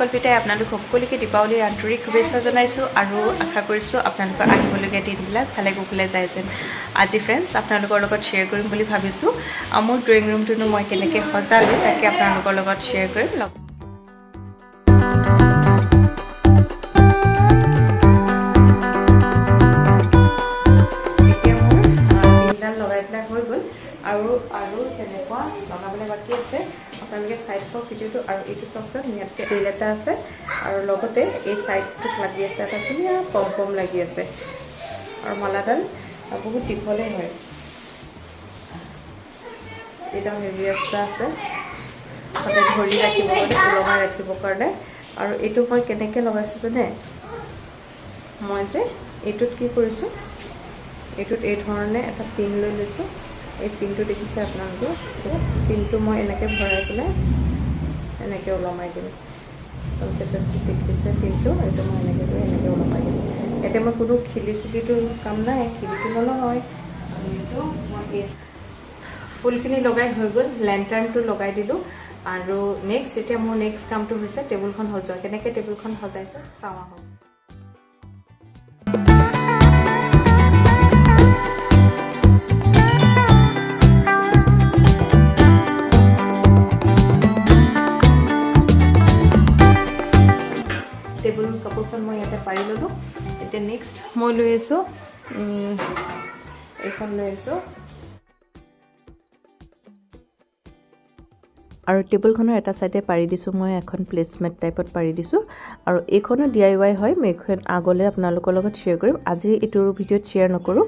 কল্পিতাই আপোনালোক সকলোকে দীপাৱলীৰ আন্তৰিক শুভেচ্ছা জনাইছোঁ আৰু আশা কৰিছোঁ আপোনালোকৰ আহিবলগীয়া দিনবিলাক ভালে কুশলে যায় যেন। আজি ফ্ৰেণ্ডছ আপোনালোকৰ লগত শ্বেয়াৰ কৰিম বুলি ভাবিছোঁ। মোৰ ড্ৰয়িং ৰুমটোনো মই কেনেকৈ সজালোঁ তাকে আপোনালোকৰ লগত শ্বেয়াৰ কৰিম। লগ আৰু আৰু তেনেকুৱা লগাবলৈ বাকী আছে। আপোনালোকে চাইড চাওক ভিডিঅ'টো আৰু এইটো চাওকচোন ইয়াতকৈ তেল এটা আছে আৰু লগতে এই চাইডটোত লাগি আছে এটা ধুনীয়া পম পম লাগি আছে। আৰু মালাডাল বহুত দীঘলেই হয়। এইডাল হেভি ৰাস্তা আছে। তাতে ধৰি ৰাখিব ওলমাই ৰাখিবৰ কাৰণে। আৰু এইটো মই কেনেকৈ লগাইছোঁ জানে? মই যে এইটোত কি কৰিছোঁ এইটোত এই ধৰণে এটা পিন লৈ লৈছোঁ। এই পিনটো দেখিছে আপোনালোকে? পিনটো মই এনেকৈ ভৰাই পেলাই এনেকৈ ওলমাই দিম। আপোনালোকে যদি দেখিছে পিনটো এইটো মই এনেকৈ কৰি এনেকৈ ওলমাই দিম। এতিয়া মই কোনো খিলি চিলিটো কাম নাই খিলিটো আৰু এইটো মই। ফুলখিনি লগাই হৈ গ'ল লেণ্টাৰ্ণটো লগাই দিলোঁ। আৰু নেক্সট এতিয়া মোৰ নেক্সট কামটো হৈছে টেবুলখন সজোৱা। কেনেকৈ টেবুলখন সজাইছোঁ? চাওঁ আহক। এতিয়া নেক্সট মই লৈ আছোঁ এইখন লৈ আছোঁ আৰু টেবুলখনৰ এটা ছাইডে পাৰি দিছোঁ মই এখন প্লেচমেট টাইপত পাৰি দিছোঁ। আৰু এইখনো ডি আই ৱাই হয় মই এইখন আগলৈ আপোনালোকৰ লগত শ্বেয়াৰ কৰিম। আজি এইটোৰ ভিডিঅ'ত শ্বেয়াৰ নকৰোঁ।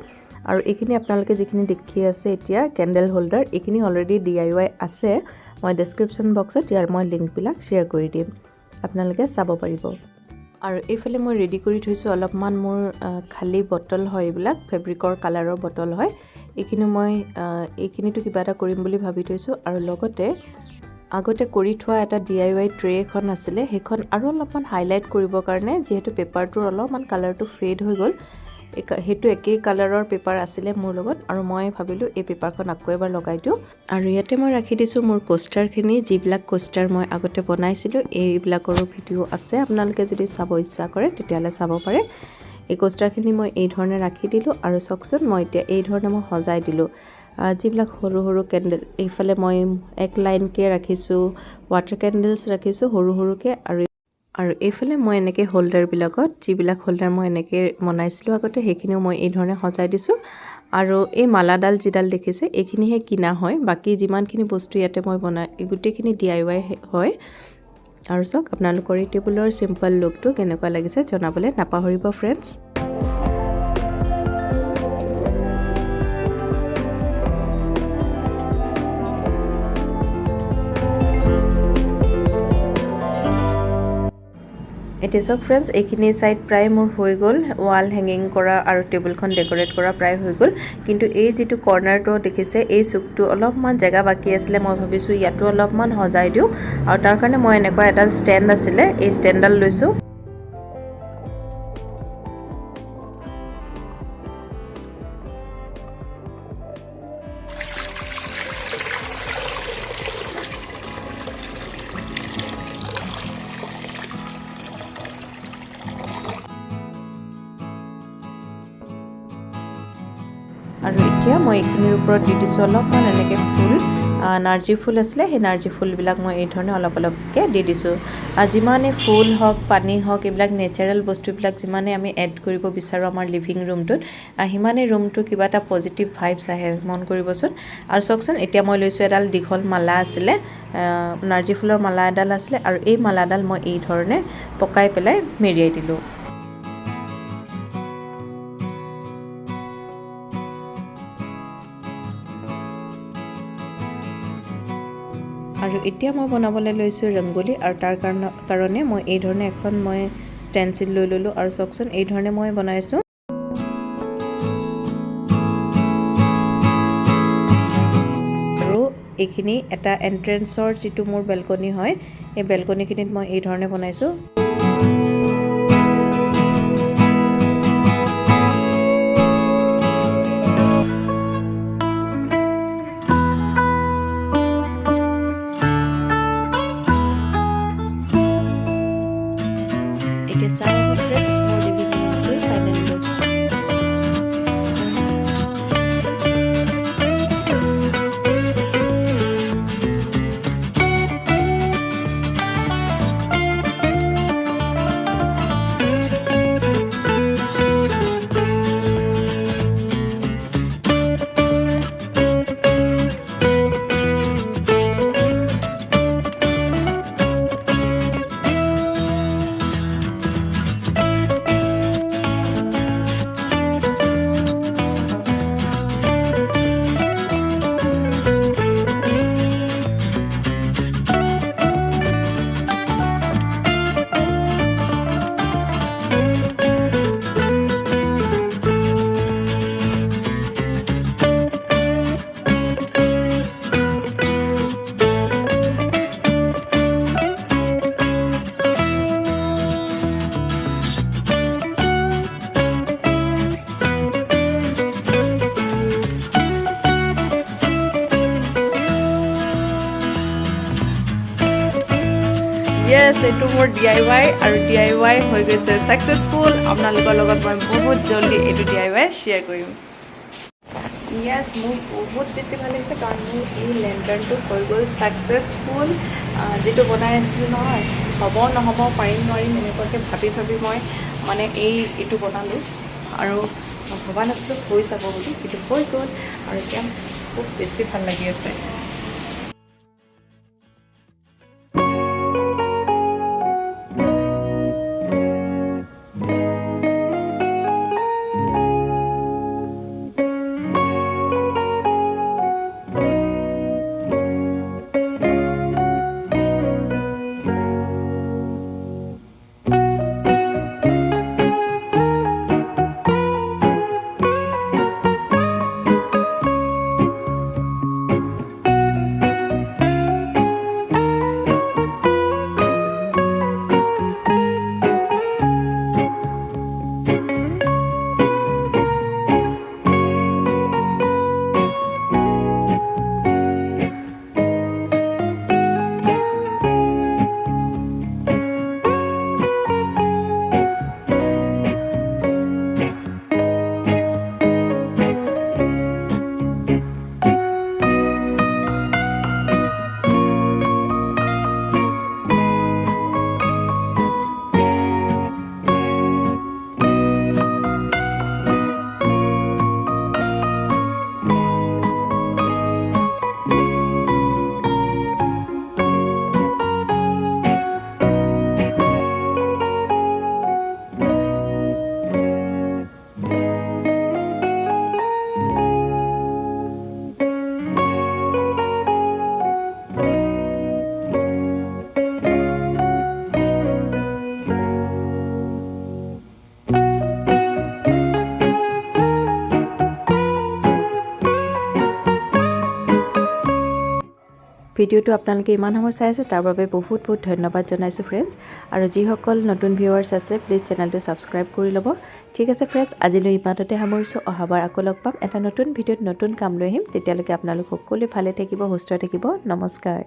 আৰু এইখিনি আপোনালোকে যিখিনি দেখি আছে এতিয়া কেণ্ডেল হোল্ডাৰ এইখিনি অলৰেডি ডি আই ৱাই আছে। মই ডেছক্ৰিপশ্যন বক্সত ইয়াৰ মই লিংকবিলাক শ্বেয়াৰ কৰি দিম। আপোনালোকে চাব পাৰিব। আৰু এইফালে মই ৰেডি কৰি থৈছোঁ অলপমান মোৰ খালী বটল হয় এইবিলাক ফেব্ৰিকৰ কালাৰৰ বটল হয়। এইখিনি মই এইখিনিতো কিবা এটা কৰিম বুলি ভাবি থৈছোঁ আৰু লগতে আগতে কৰি থোৱা এটা ডি আই ৱাই ট্ৰে এখন আছিলে সেইখন আৰু অলপমান হাইলাইট কৰিবৰ কাৰণে যিহেতু পেপাৰটোৰ অলপমান কালাৰটো ফেড হৈ গ'ল। সেইটো একেই কালাৰৰ পেপাৰ আছিলে মোৰ লগত আৰু মই ভাবিলোঁ এই পেপাৰখন আকৌ এবাৰ লগাই দিওঁ। আৰু ইয়াতে মই ৰাখি দিছোঁ মোৰ কোষ্টাৰখিনি যিবিলাক কোষ্টাৰ মই আগতে বনাইছিলোঁ এইবিলাকৰো ভিডিঅ' আছে। আপোনালোকে যদি চাব ইচ্ছা কৰে তেতিয়াহ'লে চাব পাৰে। এই কোষ্টাৰখিনি মই এই ধৰণে ৰাখি দিলোঁ আৰু চাওকচোন মই এতিয়া এই ধৰণে মই সজাই দিলোঁ। যিবিলাক সৰু সৰু কেণ্ডেল এইফালে মই এক লাইনকৈ ৰাখিছোঁ ৱাটাৰ কেণ্ডেলছ ৰাখিছোঁ সৰু সৰুকৈ আৰু আৰু এইফালে মই এনেকৈ হোল্ডাৰবিলাকত যিবিলাক হোল্ডাৰ মই এনেকৈ বনাইছিলোঁ আগতে সেইখিনিও মই এই ধৰণে সজাই দিছোঁ। আৰু এই মালাডাল যিডাল দেখিছে এইখিনিহে কিনা হয়। বাকী যিমানখিনি বস্তু ইয়াতে মই বনাই গোটেইখিনি ডি আই ৱাই হয়। আৰু চাওক আপোনালোকৰ এই টেবুলৰ চিম্পল লুকটো কেনেকুৱা লাগিছে জনাবলৈ নাপাহৰিব ফ্ৰেণ্ডছ এতিয়া চাওক ফ্ৰেণ্ডছ এইখিনি ছাইড প্ৰায় মোৰ হৈ গ'ল। ৱাল হেঙিং কৰা আৰু টেবুলখন ডেক'ৰেট কৰা প্ৰায় হৈ গ'ল। কিন্তু এই যিটো কৰ্ণাৰটো দেখিছে এই চুকটো অলপমান জেগা বাকী আছিলে। মই ভাবিছোঁ ইয়াতো অলপমান সজাই দিওঁ। আৰু তাৰ কাৰণে মই এনেকুৱা এডাল ষ্টেণ্ড আছিলে। এই ষ্টেণ্ডডাল লৈছোঁ। মই এইখিনিৰ ওপৰত দি দিছোঁ অলপমান এনেকৈ ফুল। নাৰ্জী ফুল আছিলে সেই নাৰ্জী ফুলবিলাক মই এই ধৰণে অলপ অলপকৈ দি দিছোঁ। যিমানে ফুল হওক পানী হওক এইবিলাক নেচাৰেল বস্তুবিলাক যিমানে আমি এড কৰিব বিচাৰোঁ আমাৰ লিভিং ৰুমটোত সিমানেই ৰুমটো কিবা এটা পজিটিভ ভাইবছ আহে মন কৰিবচোন। আৰু চাওকচোন এতিয়া মই লৈছোঁ এডাল দীঘল মালা আছিলে নাৰ্জী ফুলৰ মালা এডাল আছিলে আৰু এই মালাডাল মই এই ধৰণে পকাই পেলাই মেৰিয়াই দিলোঁ। এতিয়া মই বনাবলৈ লৈছোঁ ৰংগলী আৰু তাৰ কাৰণে কাৰণে মই এই ধৰণে এখন মই ষ্টেনচিল লৈ ল'লোঁ আৰু চাওকচোন এই ধৰণে মই বনাইছোঁ। আৰু এইখিনি এটা এণ্ট্ৰেঞ্চৰ যিটো মোৰ বেলকনি হয় এই বেলকনিখিনিত মই এই ধৰণে বনাইছোঁ। য়েছ এইটো মোৰ ডি আই ৱাই আৰু ডি আই ৱাই হৈ গৈছে ছাকচেছফুল আপোনালোকৰ লগত মই বহুত জল্দি এইটো ডি আই ৱাই শ্বেয়াৰ কৰিম। য়েছ মোৰ বহুত বেছি ভাল লাগিছে কাৰণ মোৰ এই লেণ্টাৰ্ণটো হৈ গ'ল ছাকচেছফুল যিটো বনাই আছিলোঁ নহয় হ'ব নহ'ব পাৰিম নোৱাৰিম এনেকুৱাকৈ ভাবি ভাবি মই মানে এই এইটো বনালোঁ। আৰু ভবা নাছিলোঁ হৈ যাব বুলি কিন্তু হৈ গ'ল। আৰু এতিয়া খুব বেছি ভাল লাগি আছে। ভিডিঅ'টো আপোনালোকে ইমান সময় চাই আছে তাৰ বাবে বহুত বহুত ধন্যবাদ জনাইছোঁ ফ্ৰেণ্ডছ আৰু যিসকল নতুন ভিউৱাৰ্ছ আছে প্লিজ চেনেলটো ছাবস্ক্ৰাইব কৰি ল'ব। ঠিক আছে ফ্ৰেণ্ডছ আজিলৈ ইমানতে সামৰিছোঁ। অহাবাৰ আকৌ লগ পাম। এটা নতুন ভিডিঅ'ত নতুন কাম লৈ আহিম। তেতিয়ালৈকে আপোনালোক সকলোৱে ভালে থাকিব সুস্থ থাকিব। নমস্কাৰ।